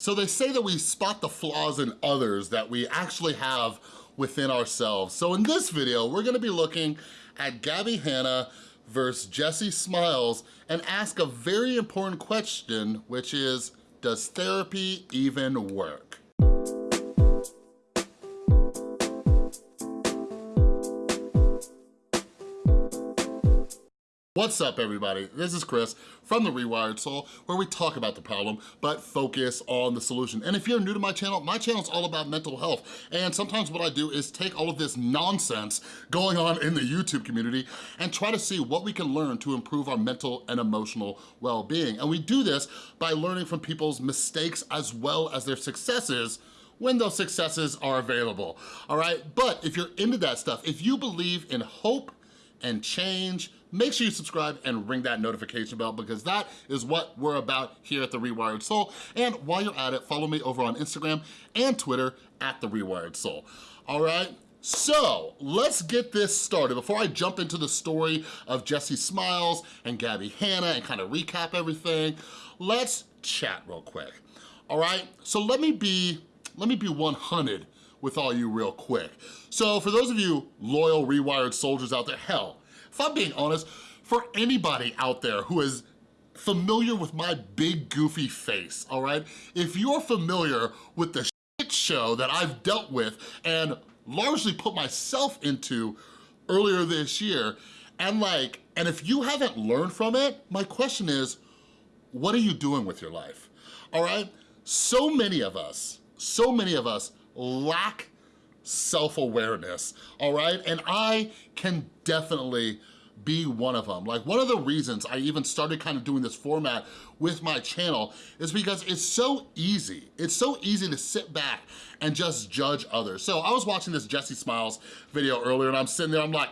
So they say that we spot the flaws in others that we actually have within ourselves. So in this video, we're gonna be looking at Gabbie Hanna versus Jessi Smiles and ask a very important question, which is, does therapy even work? What's up everybody? This is Chris from The Rewired Soul where we talk about the problem but focus on the solution. And if you're new to my channel, my channel is all about mental health and sometimes what I do is take all of this nonsense going on in the YouTube community and try to see what we can learn to improve our mental and emotional well-being. And we do this by learning from people's mistakes as well as their successes when those successes are available, all right? But if you're into that stuff, if you believe in hope and change, make sure you subscribe and ring that notification bell because that is what we're about here at The Rewired Soul. And while you're at it, follow me over on Instagram and Twitter at The Rewired Soul. All right? So let's get this started. Before I jump into the story of Jessi Smiles and Gabbie Hanna and kind of recap everything, let's chat real quick. All right, so let me be, let me be 100 with all you real quick. So for those of you loyal Rewired soldiers out there, hell, if I'm being honest, for anybody out there who is familiar with my big goofy face, all right? If you're familiar with the shit show that I've dealt with and largely put myself into earlier this year, and like, and if you haven't learned from it, my question is, what are you doing with your life? All right? So many of us, so many of us lack self-awareness, all right? And I can definitely be one of them. Like one of the reasons I even started kind of doing this format with my channel is because it's so easy. It's so easy to sit back and just judge others. So I was watching this Jessi Smiles video earlier and I'm sitting there, I'm like,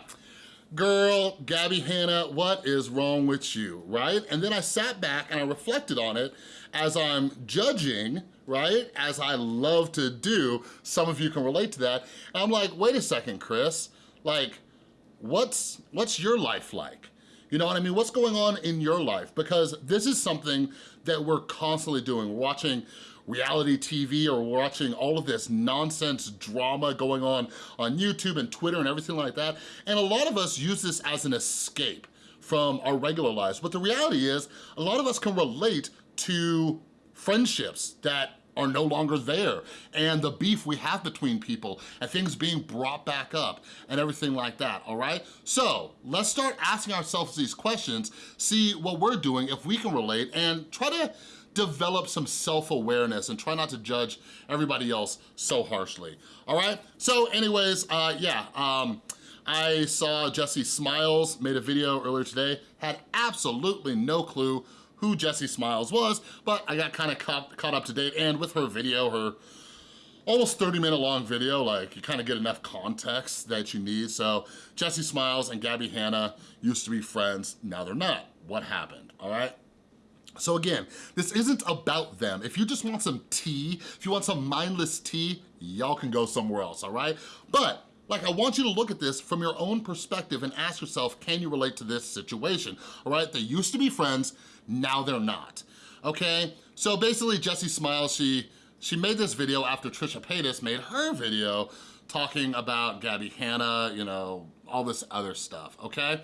girl, Gabbie Hanna, what is wrong with you, right? And then I sat back and I reflected on it as I'm judging right? As I love to do, some of you can relate to that. And I'm like, wait a second, Chris, like, what's, what's your life like? You know what I mean? What's going on in your life? Because this is something that we're constantly doing. We're watching reality TV or watching all of this nonsense drama going on on YouTube and Twitter and everything like that. And a lot of us use this as an escape from our regular lives. But the reality is, a lot of us can relate to friendships that are no longer there and the beef we have between people and things being brought back up and everything like that, all right? So let's start asking ourselves these questions, see what we're doing, if we can relate, and try to develop some self-awareness and try not to judge everybody else so harshly, all right? So anyways, uh, yeah, um, I saw Jessi Smiles made a video earlier today, had absolutely no clue who Jessi Smiles was, but I got kind of caught, caught up to date and with her video, her almost 30 minute long video, like you kind of get enough context that you need. So Jessi Smiles and Gabbie Hanna used to be friends, now they're not. What happened, all right? So again, this isn't about them. If you just want some tea, if you want some mindless tea, y'all can go somewhere else, all right? But like, I want you to look at this from your own perspective and ask yourself, can you relate to this situation? All right, they used to be friends, now they're not, okay? So basically, Jessi Smiles, she, she made this video after Trisha Paytas made her video talking about Gabbie Hanna, you know, all this other stuff, okay?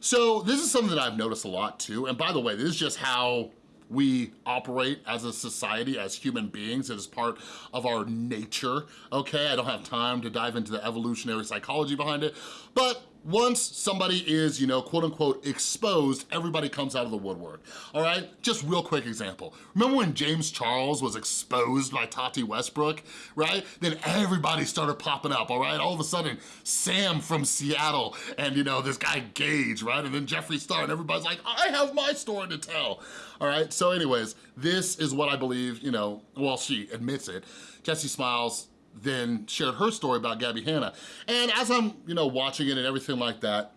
So this is something that I've noticed a lot too, and by the way, this is just how we operate as a society, as human beings. It is part of our nature, okay? I don't have time to dive into the evolutionary psychology behind it, but once somebody is, you know, quote unquote exposed, everybody comes out of the woodwork, all right? Just real quick example. Remember when James Charles was exposed by Tati Westbrook, right? Then everybody started popping up, all right? All of a sudden, Sam from Seattle and, you know, this guy Gage, right? And then Jeffree Star and everybody's like, I have my story to tell, all right? So anyways, this is what I believe, you know, well, she admits it. Jessi Smiles then shared her story about Gabbie Hanna. And as I'm, you know, watching it and everything like that,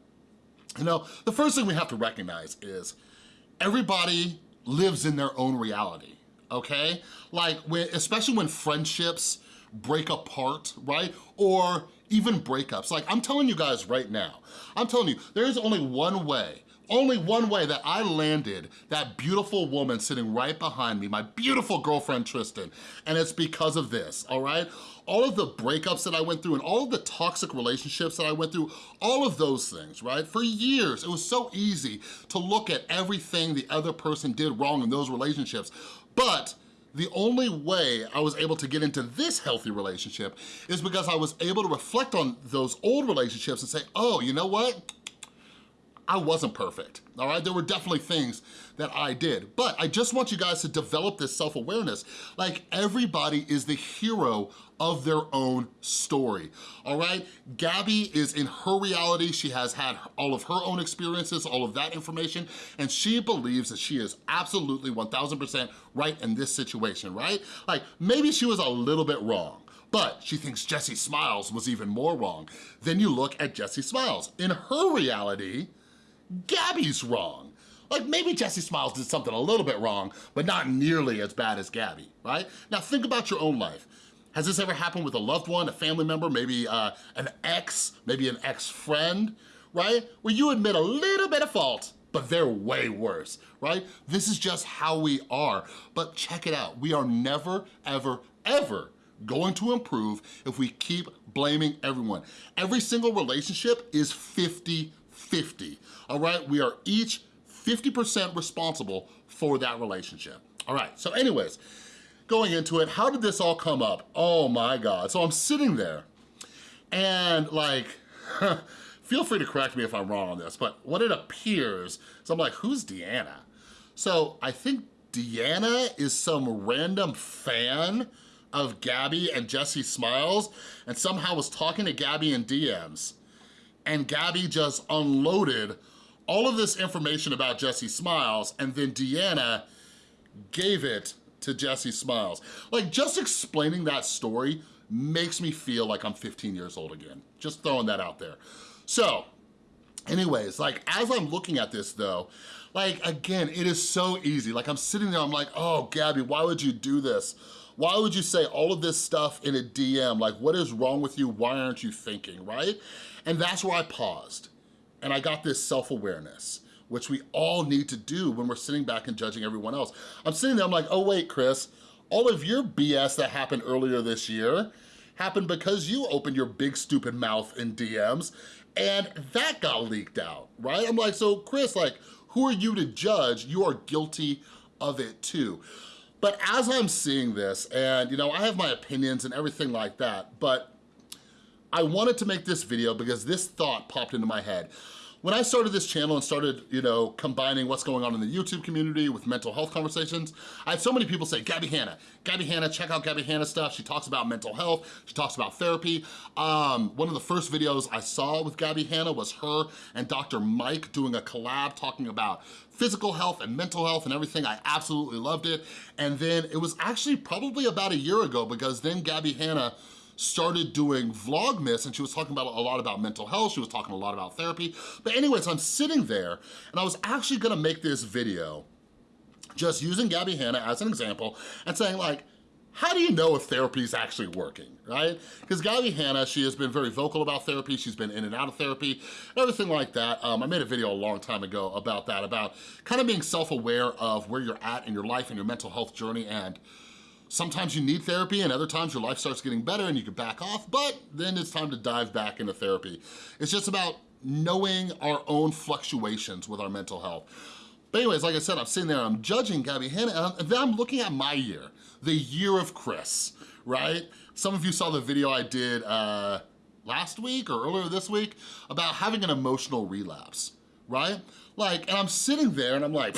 you know, the first thing we have to recognize is everybody lives in their own reality, okay? Like, when, especially when friendships break apart, right? Or even breakups. Like, I'm telling you guys right now, I'm telling you, there's only one way only one way that I landed that beautiful woman sitting right behind me, my beautiful girlfriend Tristan, and it's because of this, all right? All of the breakups that I went through and all of the toxic relationships that I went through, all of those things, right? For years, it was so easy to look at everything the other person did wrong in those relationships, but the only way I was able to get into this healthy relationship is because I was able to reflect on those old relationships and say, oh, you know what? I wasn't perfect, all right? There were definitely things that I did, but I just want you guys to develop this self-awareness. Like everybody is the hero of their own story, all right? Gabbie is in her reality. She has had all of her own experiences, all of that information, and she believes that she is absolutely 1000% right in this situation, right? Like maybe she was a little bit wrong, but she thinks Jessi Smiles was even more wrong. Then you look at Jessi Smiles. In her reality, Gabbie's wrong. Like maybe Jessi Smiles did something a little bit wrong, but not nearly as bad as Gabbie, right? Now think about your own life. Has this ever happened with a loved one, a family member, maybe uh, an ex, maybe an ex-friend, right? Where you admit a little bit of fault, but they're way worse, right? This is just how we are. But check it out, we are never, ever, ever going to improve if we keep blaming everyone. Every single relationship is 50 50, all right? We are each 50% responsible for that relationship. All right, so anyways, going into it, how did this all come up? Oh my God, so I'm sitting there and like, feel free to correct me if I'm wrong on this, but what it appears, so I'm like, who's Deanna? So I think Deanna is some random fan of Gabbie and Jessi Smiles and somehow was talking to Gabbie in DMs and Gabbie just unloaded all of this information about Jessi Smiles and then Deanna gave it to Jessi Smiles. Like just explaining that story makes me feel like I'm 15 years old again. Just throwing that out there. So anyways, like as I'm looking at this though, like again, it is so easy. Like I'm sitting there, I'm like, oh, Gabbie, why would you do this? Why would you say all of this stuff in a DM? Like what is wrong with you? Why aren't you thinking, right? And that's where I paused and I got this self-awareness which we all need to do when we're sitting back and judging everyone else. I'm sitting there, I'm like, oh wait, Chris, all of your BS that happened earlier this year happened because you opened your big stupid mouth in DMs and that got leaked out, right? I'm like, so Chris, like, who are you to judge? You are guilty of it too. But as I'm seeing this, and you know, I have my opinions and everything like that, but I wanted to make this video because this thought popped into my head. When I started this channel and started, you know, combining what's going on in the YouTube community with mental health conversations, I had so many people say, Gabbie Hanna, Gabbie Hanna, check out Gabbie Hanna stuff. She talks about mental health, she talks about therapy. Um, one of the first videos I saw with Gabbie Hanna was her and Dr. Mike doing a collab talking about physical health and mental health and everything. I absolutely loved it. And then it was actually probably about a year ago because then Gabbie Hanna started doing Vlogmas and she was talking about a lot about mental health, she was talking a lot about therapy. But anyways, I'm sitting there and I was actually gonna make this video just using Gabbie Hanna as an example and saying like, how do you know if therapy is actually working, right? Because Gabbie Hanna, she has been very vocal about therapy. She's been in and out of therapy, everything like that. Um, I made a video a long time ago about that, about kind of being self-aware of where you're at in your life and your mental health journey and Sometimes you need therapy and other times your life starts getting better and you can back off, but then it's time to dive back into therapy. It's just about knowing our own fluctuations with our mental health. But anyways, like I said, I'm sitting there, I'm judging Gabbie Hanna, and then I'm looking at my year, the year of Chris, right? Some of you saw the video I did uh, last week or earlier this week about having an emotional relapse, right? Like, and I'm sitting there and I'm like,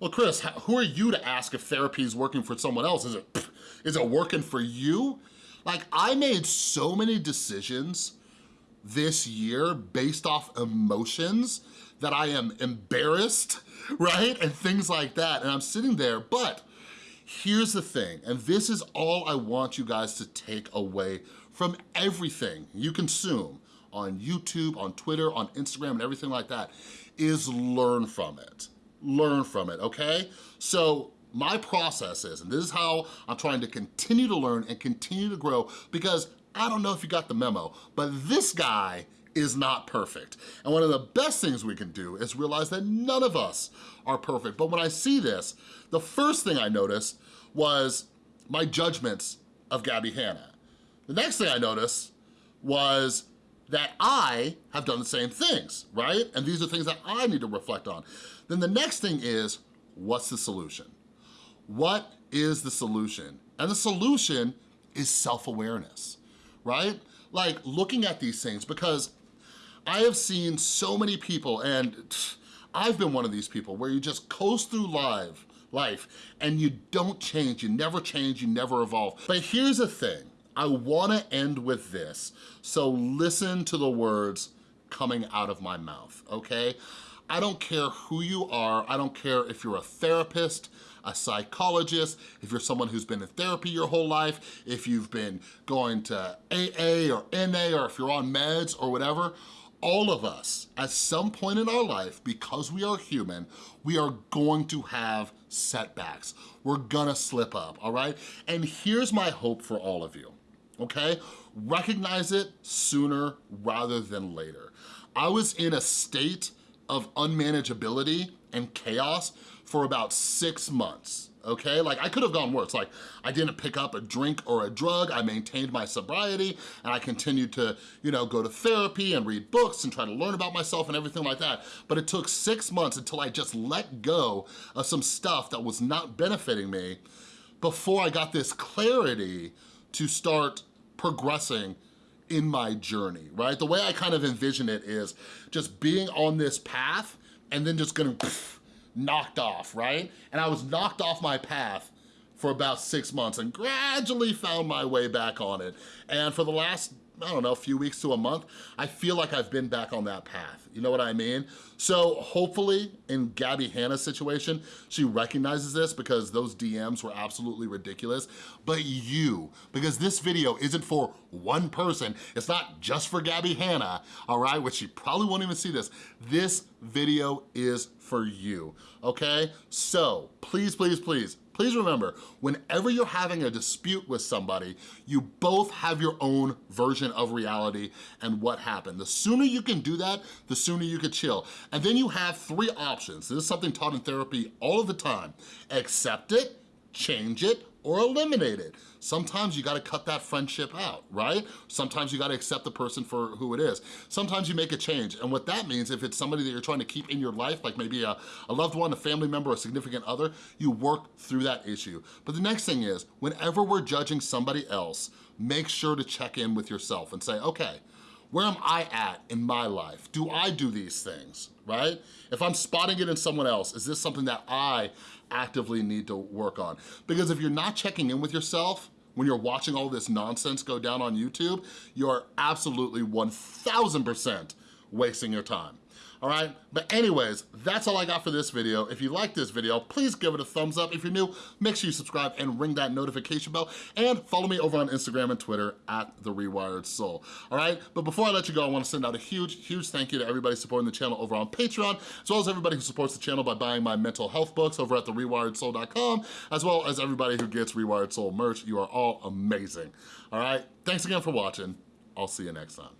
well, Chris, who are you to ask if therapy is working for someone else? Is it, is it working for you? Like, I made so many decisions this year based off emotions that I am embarrassed, right? And things like that, and I'm sitting there, but here's the thing, and this is all I want you guys to take away from everything you consume on YouTube, on Twitter, on Instagram, and everything like that, is learn from it learn from it, okay? So my process is, and this is how I'm trying to continue to learn and continue to grow because I don't know if you got the memo, but this guy is not perfect. And one of the best things we can do is realize that none of us are perfect. But when I see this, the first thing I noticed was my judgments of Gabbie Hanna. The next thing I noticed was that I have done the same things, right? And these are things that I need to reflect on. Then the next thing is, what's the solution? What is the solution? And the solution is self-awareness, right? Like looking at these things because I have seen so many people and I've been one of these people where you just coast through life, life and you don't change, you never change, you never evolve. But here's the thing, I wanna end with this. So listen to the words coming out of my mouth, okay? I don't care who you are, I don't care if you're a therapist, a psychologist, if you're someone who's been in therapy your whole life, if you've been going to AA or NA or if you're on meds or whatever, all of us, at some point in our life, because we are human, we are going to have setbacks. We're gonna slip up, all right? And here's my hope for all of you, okay? Recognize it sooner rather than later. I was in a state of unmanageability and chaos for about six months, okay? Like I could have gone worse. Like I didn't pick up a drink or a drug, I maintained my sobriety and I continued to, you know, go to therapy and read books and try to learn about myself and everything like that. But it took six months until I just let go of some stuff that was not benefiting me before I got this clarity to start progressing in my journey, right? The way I kind of envision it is just being on this path and then just getting pff, knocked off, right? And I was knocked off my path for about six months and gradually found my way back on it. And for the last I don't know, a few weeks to a month, I feel like I've been back on that path. You know what I mean? So hopefully in Gabbie Hanna's situation, she recognizes this because those DMs were absolutely ridiculous. But you, because this video isn't for one person, it's not just for Gabbie Hanna, all right, which she probably won't even see this. This video is for you, okay? So please, please, please, Please remember, whenever you're having a dispute with somebody, you both have your own version of reality and what happened. The sooner you can do that, the sooner you can chill. And then you have three options. This is something taught in therapy all of the time. Accept it, change it, or eliminate it. Sometimes you gotta cut that friendship out, right? Sometimes you gotta accept the person for who it is. Sometimes you make a change, and what that means, if it's somebody that you're trying to keep in your life, like maybe a, a loved one, a family member, a significant other, you work through that issue. But the next thing is, whenever we're judging somebody else, make sure to check in with yourself and say, okay, where am I at in my life? Do I do these things, right? If I'm spotting it in someone else, is this something that I actively need to work on? Because if you're not checking in with yourself, when you're watching all this nonsense go down on YouTube, you're absolutely 1000% wasting your time all right? But anyways, that's all I got for this video. If you like this video, please give it a thumbs up. If you're new, make sure you subscribe and ring that notification bell and follow me over on Instagram and Twitter at The Rewired Soul, all right? But before I let you go, I wanna send out a huge, huge thank you to everybody supporting the channel over on Patreon, as well as everybody who supports the channel by buying my mental health books over at therewiredsoul.com, as well as everybody who gets Rewired Soul merch. You are all amazing, all right? Thanks again for watching. I'll see you next time.